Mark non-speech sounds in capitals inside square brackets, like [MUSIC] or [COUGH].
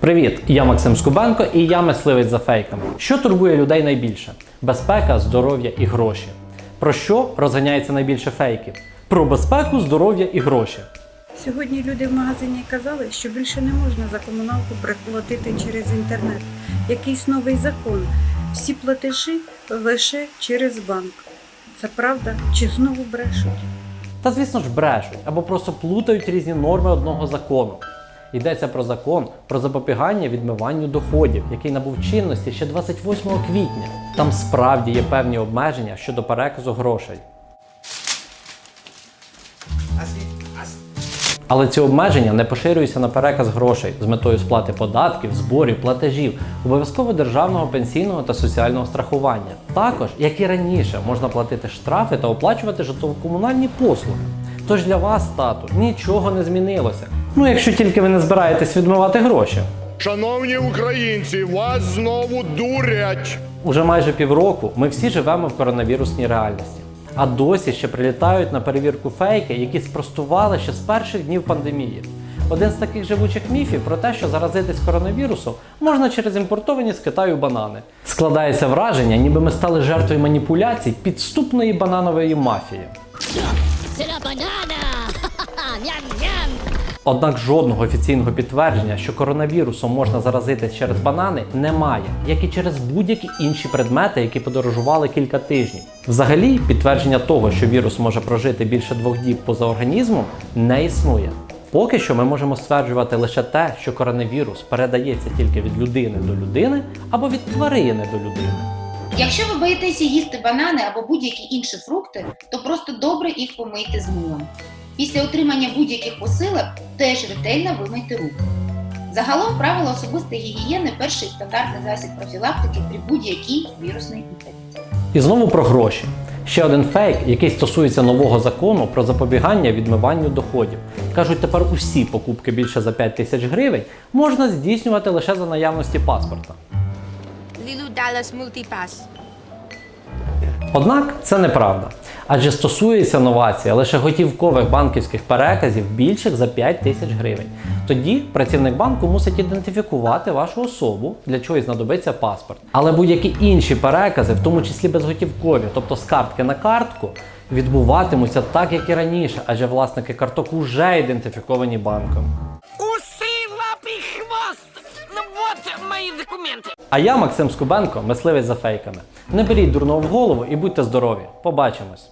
Привіт, я Максим Скубенко і я мисливець за фейками. Що турбує людей найбільше? Безпека, здоров'я і гроші. Про що розганяється найбільше фейків? Про безпеку, здоров'я і гроші. Сьогодні люди в магазині казали, що більше не можна за комуналку приплатити через інтернет. Якийсь новий закон. Всі платежі лише через банк. Це правда чи знову брешуть? Та звісно ж брешуть або просто плутають різні норми одного закону. Йдеться про закон про запобігання відмиванню доходів, який набув чинності ще 28 квітня. Там справді є певні обмеження щодо переказу грошей. Але ці обмеження не поширюються на переказ грошей з метою сплати податків, зборів, платежів, обов'язково державного пенсійного та соціального страхування. Також, як і раніше, можна платити штрафи та оплачувати житлово-комунальні послуги. Тож для вас, тату, нічого не змінилося. Ну, якщо тільки ви не збираєтесь відмивати гроші. Шановні українці, вас знову дурять. Уже майже півроку ми всі живемо в коронавірусній реальності. А досі ще прилітають на перевірку фейки, які спростували ще з перших днів пандемії. Один з таких живучих міфів про те, що заразитись коронавірусом можна через імпортовані з Китаю банани. Складається враження, ніби ми стали жертвою маніпуляцій підступної бананової мафії. Miam [LAUGHS] miam Однак жодного офіційного підтвердження, що коронавірусом можна заразитись через банани, немає, як і через будь-які інші предмети, які подорожували кілька тижнів. Взагалі, підтвердження того, що вірус може прожити більше двох діб поза організмом, не існує. Поки що ми можемо стверджувати лише те, що коронавірус передається тільки від людини до людини або від тварини до людини. Якщо ви боїтеся їсти банани або будь-які інші фрукти, то просто добре їх помийте з милом. Після отримання будь-яких посилок теж ретельно вимийте руки. Загалом правила особистої гігієни перший стандартний засіб профілактики при будь-якій вірусній інфекції. І знову про гроші. Ще один фейк, який стосується нового закону про запобігання відмиванню доходів. Кажуть, тепер усі покупки більше за 5 тисяч гривень можна здійснювати лише за наявності паспорта. Lilu Dallas Multipass. Однак це неправда. Адже стосується новація лише готівкових банківських переказів більших за 5 тисяч гривень. Тоді працівник банку мусить ідентифікувати вашу особу, для чого й знадобиться паспорт. Але будь-які інші перекази, в тому числі безготівкові, тобто з картки на картку, відбуватимуться так, як і раніше, адже власники карток уже ідентифіковані банком. Усы, лапы, хвост! Ну вот мои документы. А я, Максим Скубенко, мисливець за фейками. Не беріть дурного в голову і будьте здорові. Побачимось!